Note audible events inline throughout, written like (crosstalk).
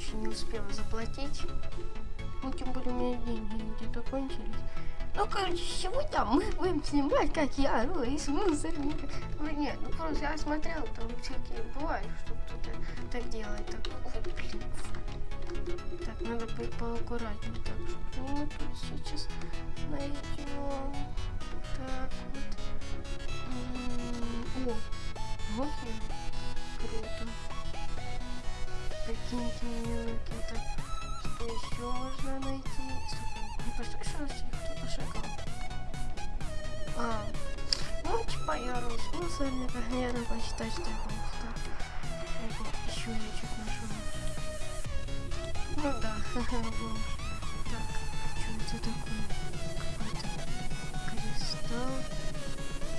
короче, не успела заплатить. Ну, тем более у меня деньги где-то кончились. Ну, короче, сегодня мы будем снимать, как я ору из мусорника. Ну, нет, ну просто я смотрел, там всякие бывают, что кто-то так делает. Так, ой, блин. Так, надо по поаккуратнее. Так, что мы тут сейчас найдем. Рос в мусорниках, наверное, посчитать, что я был. Еще что-то нашел. Ну да, (laughs) ха-ха, бомж. Так, что это такое? Какой-то кристалл.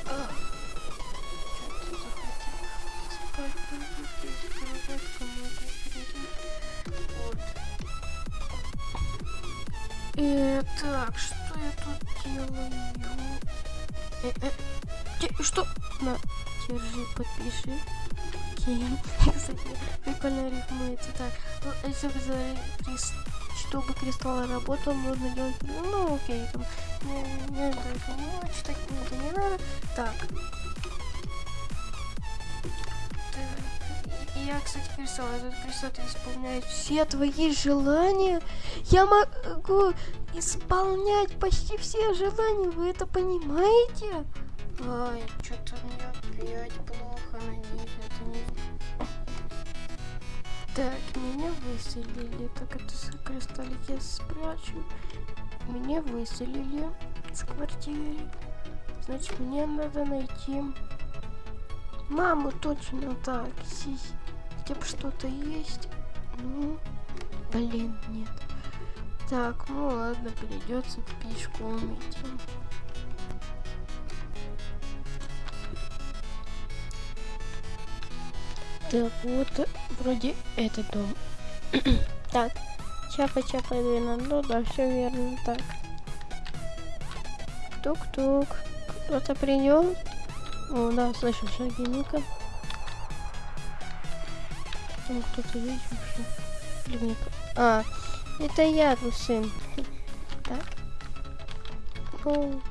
А, что это захотел? Спать буду здесь, кроватка могу перейти. Вот. Э, так, что я тут делаю? Э, э, что? На, держи, подпиши. Окей. Кстати, (laughs) прикольно рифмуется. Так, ну, если чтобы кристалл работал, нужно делать... Ну, окей, там... Не, не, даже не читать это не надо. Так. И Я, кстати, кристалл. Этот кристалл исполняет все твои желания. Я могу исполнять почти все желания. Вы это понимаете? Ай, что-то мне опять плохо на них. Это не... Так, меня выселили. Так, это кристаллик я спрячу. Меня выселили с квартиры. Значит, мне надо найти маму точно так. Здесь хотя бы что-то есть. Ну, блин, нет. Так, ну ладно, придется пешком идти. Так, вот вроде этот дом. (clears throat) так, чапа-чапа верно. Ну да, все верно. Так. Тук-тук. Кто-то придет? О, да, слышу шаги Ника. Там кто-то есть вообще? Или А, это я, сын. Так. Ну.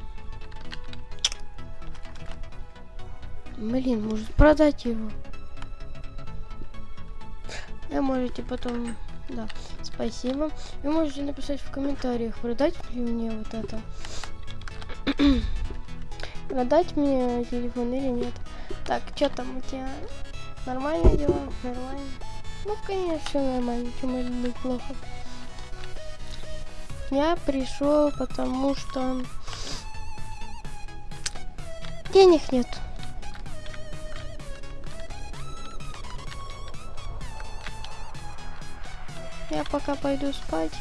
Блин, может продать его? Вы можете потом... Да, спасибо. Вы можете написать в комментариях, продать ли мне вот это. (clears throat) продать мне телефон или нет. Так, что там у тебя? Нормально дела? Нормально? Ну, конечно, все нормально. Может быть плохо? Я пришел, потому что денег нет. Я пока пойду спать.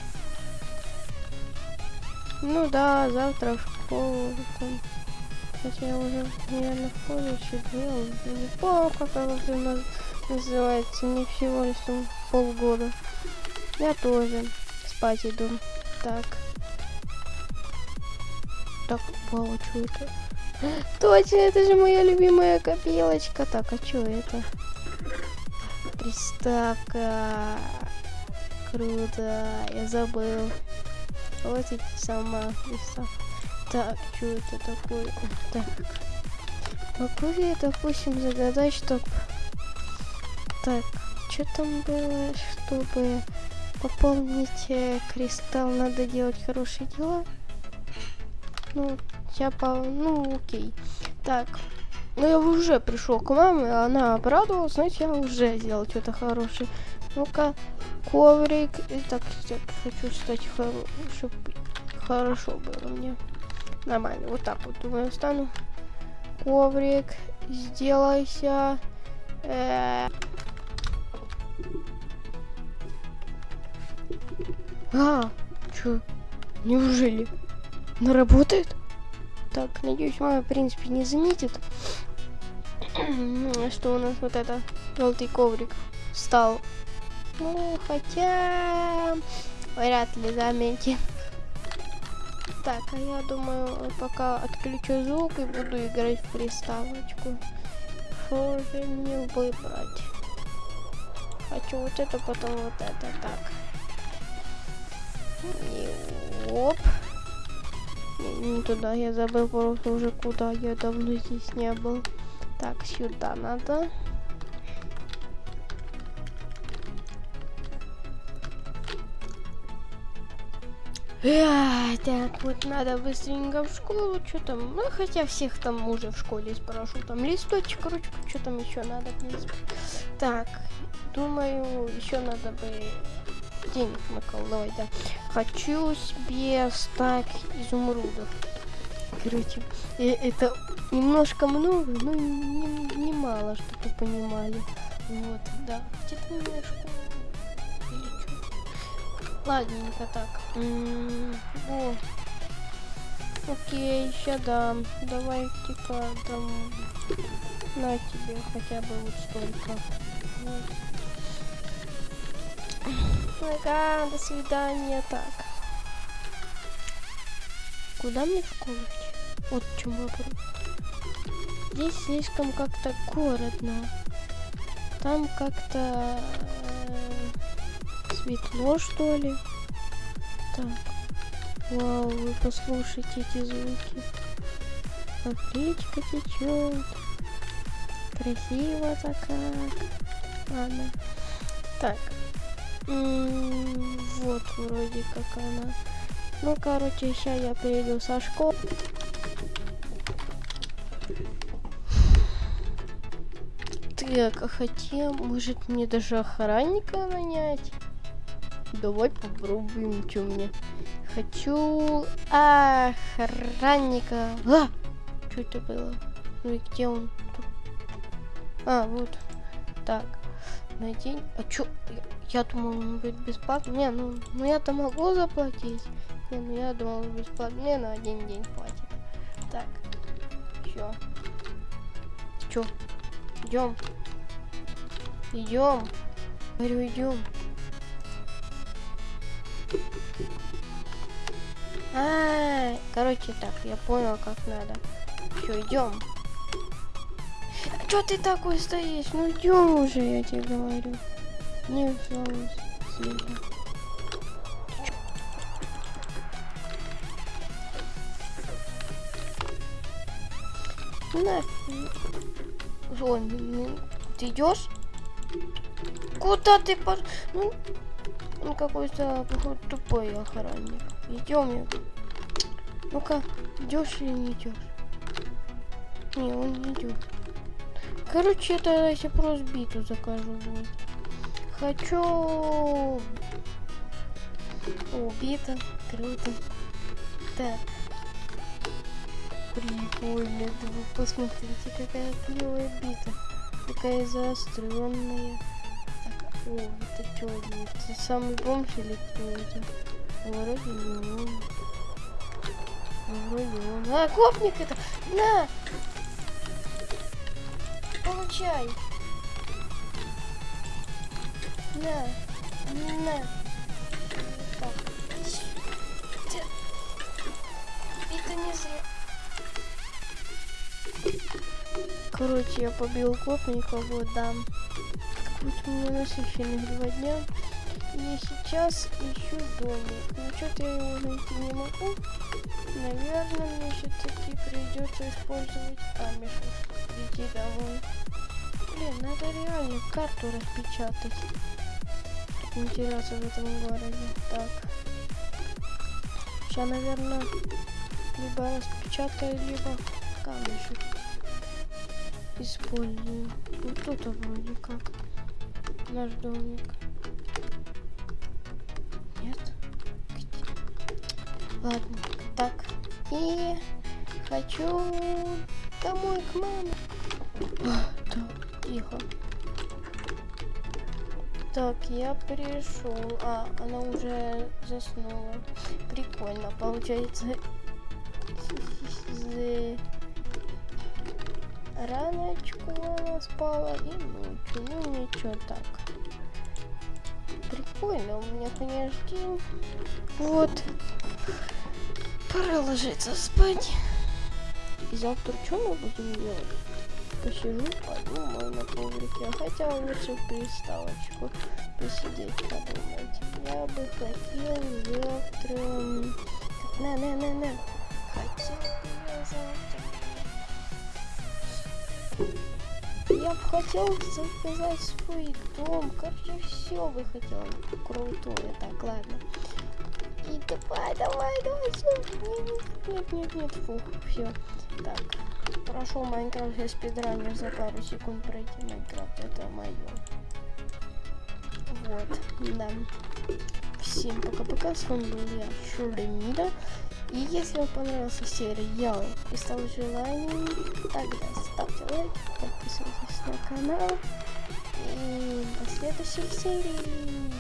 Ну да, завтра в школу. Хотя я уже, наверное, в колледже делал. Не помню, как нас называется. Не всего лишь там полгода. Я тоже спать иду. Так. Так, вау, что это? Точно, это же моя любимая копилочка. Так, а что это? Приставка. Круто, я забыл. Вот эти сама приставка. Так, что это такое? Так. Могу я, допустим, загадать, чтоб... Так, что там было, чтобы пополнить э, кристалл, надо делать хорошие дела? Ну, я по... Ну, окей. Так, ну я уже пришел к маме, она обрадовалась, значит, я уже сделал что-то хорошее. Ну-ка, коврик. И так, так, хочу, кстати, хоро... чтобы хорошо было мне. Нормально. Вот так вот, думаю, встану. Коврик. Сделайся. Э... А, чё? Неужели? Она работает? Так, надеюсь, мама, в принципе, не заметит, (clears throat) что у нас вот это желтый коврик встал. Ну, хотя вряд ли заметит. Так, а я думаю, пока отключу звук и буду играть в приставочку. Что же мне выбрать? хочу вот это, потом вот это. Так. И оп. Не, не туда, я забыл просто уже куда. Я давно здесь не был. Так, сюда надо. Эх, так, вот надо быстренько в школу, что там, ну, хотя всех там уже в школе спрошу, там листочек, ручку, что там еще надо, в принципе. Так, думаю, еще надо бы денег наколдовать, да. Хочу себе стак изумрудов. Короче, э, это немножко много, но не, не мало, чтобы понимали. Вот, да. Где-то у Ладненько так. М -м о. Окей, сейчас дам. Давай, типа, там... На тебе хотя бы вот столько. Вот. Ага, до свидания. Так. Куда мне в школу? Вот в чем вопрос. Здесь слишком как-то городно. Там как-то э, светло, что ли. Так. Вау, вы послушайте эти звуки. Как речка течет. Красиво-то как. Ладно. Так. М -м вот вроде как она. Ну, короче, сейчас я приеду со школы. Так, а хотя, может мне даже охранника нанять? Давай попробуем, что мне. Хочу охранника. А! Что это было? Ну и где он? А, вот. Так, на день. А чё? Я, я думал, он будет бесплатно. Не, ну, ну я-то могу заплатить. Не, ну я думал, бесплатно. Мне на один день хватит. Так, чё? Чё? Идем. Идем. Говорю, идем. А, -а, а, короче, так, я понял, как надо. Все, идем. Что ты такой стоишь? Ну идем уже, я тебе говорю. Не слава света. На. Вон, ты идешь? Куда ты пошел? Ну, он какой-то, тупой охранник. Идем. Ну-ка, идешь или не идешь? Не, он не идет. Короче, тогда себе просто биту закажу. Вот. Хочу... О, бита. Круто. Так. Прикольно. Да вы посмотрите, какая клевая бита. Такая заостренная. О, это что? Это самый бомж или кто это? Вроде не он. Вроде он. А, гопник это! На! Получай! На! На! Так. Это не зря. Короче, я побил гопника, вот, да. Какой-то у меня насыщенных два дня. И сейчас ищу домик. Ну, что-то я его найти не могу. Наверное, мне все-таки придется использовать камешек. Прийти домой. Блин, надо реально карту распечатать. Чтобы теряться в этом городе. Так. Сейчас, наверное, либо распечатаю, либо камешек использую. Вот тут вроде как. Наш домик. Ладно, так. И хочу домой к маме. так, тихо. Так, я пришел. А, она уже заснула. Прикольно, получается. Раночку она спала и ночью. Ну ничего так. Прикольно у меня, конечно, день. Вот. Пора ложиться спать. И завтра что мы будем делать? посижу, подумаю на коврике. Хотя лучше в приставочку посидеть, подумать. Я бы хотел завтра... На, Я бы хотел заказать свой дом. Короче, все бы хотел. Крутое. Так, ладно. И давай, давай, давай, все. Нет, нет, нет, фух, все. Так, прошел Майнкрафт, я спидранер за пару секунд пройти Майнкрафт, это мое. Вот, да. Всем пока-пока, с вами был я, Шуремида. И если вам понравился сериал и стал желанием, тогда ставьте лайк, подписывайтесь на канал. И до следующих серий.